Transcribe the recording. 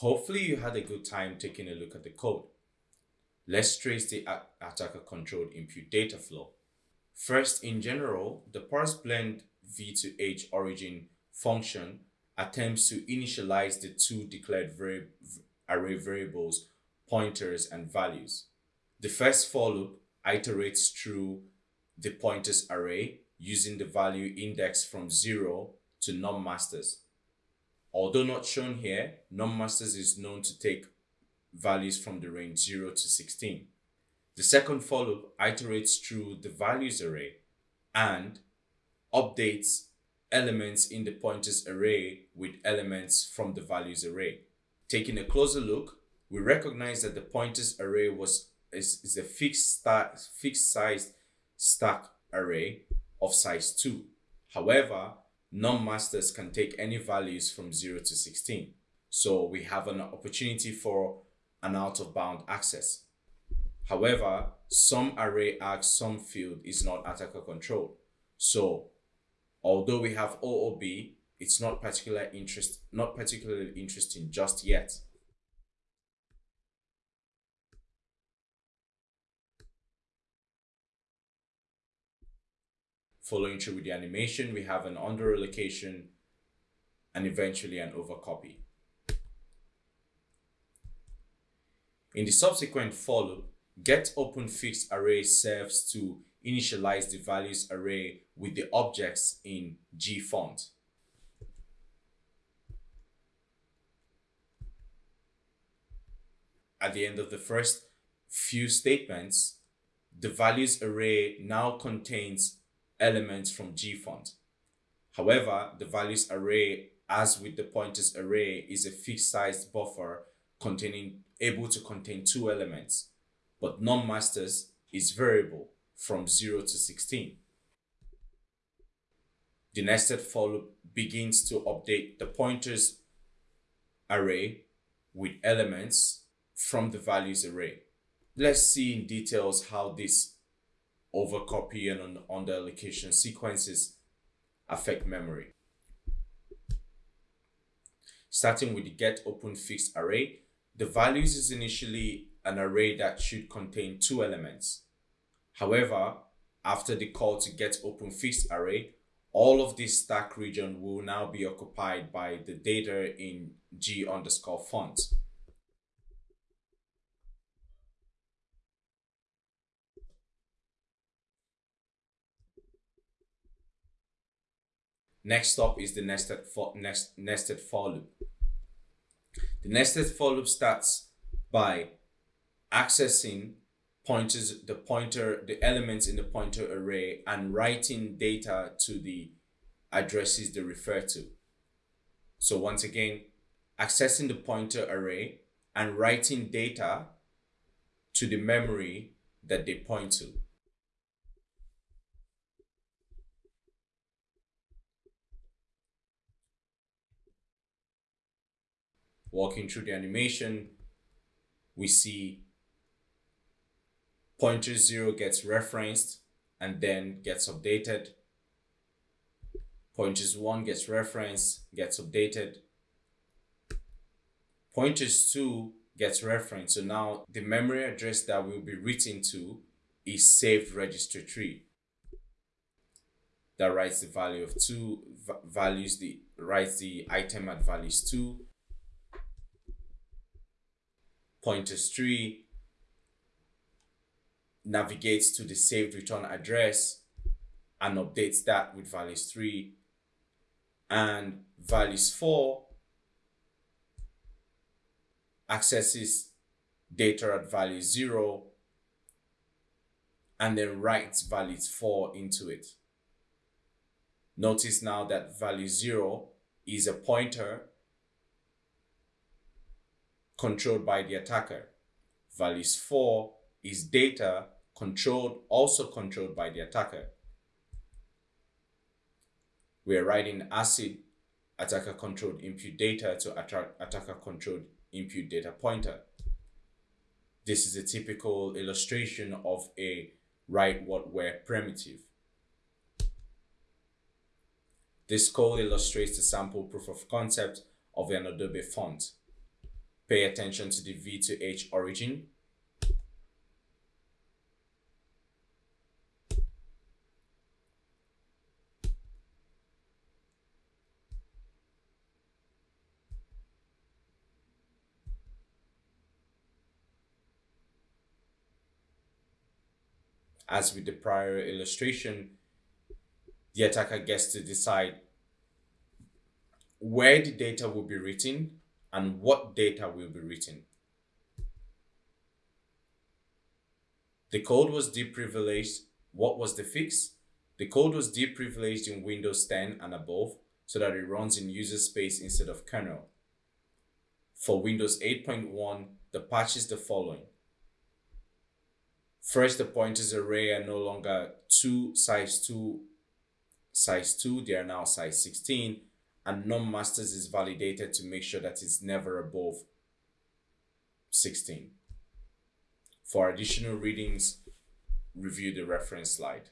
Hopefully you had a good time taking a look at the code. Let's trace the attacker controlled input data flow. First, in general, the parse blend v2h origin function attempts to initialize the two declared vari array variables, pointers and values. The first for loop iterates through the pointers array using the value index from 0 to num_masters. Although not shown here, num_masters is known to take values from the range 0 to 16. The second for iterates through the values array and updates elements in the pointers array with elements from the values array. Taking a closer look, we recognize that the pointers array was is, is a fixed, fixed size stack array of size 2. However, num_masters can take any values from 0 to 16. So we have an opportunity for an out of bound access. However, some array asks some field is not attacker controlled. So although we have OOB, it's not particular interest not particularly interesting just yet. Following through with the animation, we have an under allocation and eventually an over copy. In the subsequent for loop, get open fixed array serves to initialize the values array with the objects in G font. At the end of the first few statements, the values array now contains elements from gfont. However, the values array, as with the pointers array, is a fixed sized buffer containing able to contain two elements, but num_masters is variable from 0 to 16. The nested for loop begins to update the pointers array with elements from the values array. Let's see in details how this overcopy and on, under allocation sequences affect memory. Starting with the get open fixed array, the values is initially an array that should contain two elements. However, after the call to get open fixed array, all of this stack region will now be occupied by the data in G underscore font. Next up is the nested for, nest, nested for loop. The nested for loop starts by accessing pointers, the pointer, the elements in the pointer array and writing data to the addresses they refer to. So once again, accessing the pointer array and writing data to the memory that they point to. Walking through the animation, we see pointer zero gets referenced and then gets updated. Pointers one gets referenced, gets updated. Pointers two gets referenced. So now the memory address that will be written to is saved register tree that writes the value of two values the writes the item at values two pointers tree navigates to the saved return address and updates that with values 3 and values 4 accesses data at value 0 and then writes values 4 into it. Notice now that value 0 is a pointer controlled by the attacker. Values 4 is data controlled, also controlled by the attacker. We are writing ACID attacker controlled input data to attacker controlled input data pointer. This is a typical illustration of a write what where primitive. This code illustrates the sample proof of concept of an Adobe font. Pay attention to the V to H origin. As with the prior illustration, the attacker gets to decide where the data will be written and what data will be written. The code was deprivileged. What was the fix? The code was deprivileged in Windows 10 and above so that it runs in user space instead of kernel. For Windows 8.1, the patch is the following. First, the pointers array are no longer 2 size 2 size 2, they are now size 16 and num-masters is validated to make sure that it's never above 16. For additional readings, review the reference slide.